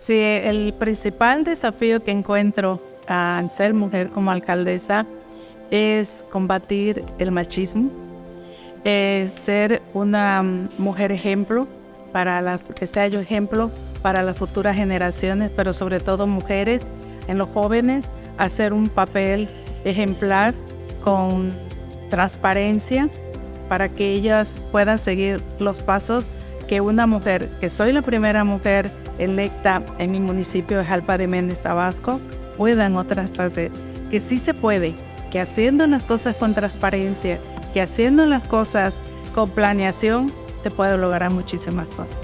Sí, el principal desafío que encuentro al ser mujer como alcaldesa es combatir el machismo, es ser una mujer ejemplo para las que sea yo ejemplo para las futuras generaciones, pero sobre todo mujeres en los jóvenes, hacer un papel ejemplar con transparencia para que ellas puedan seguir los pasos que una mujer, que soy la primera mujer electa en mi municipio de Jalpa de Méndez, Tabasco, puedan otras hacer. Que sí se puede, que haciendo las cosas con transparencia, que haciendo las cosas con planeación, se puede lograr muchísimas cosas.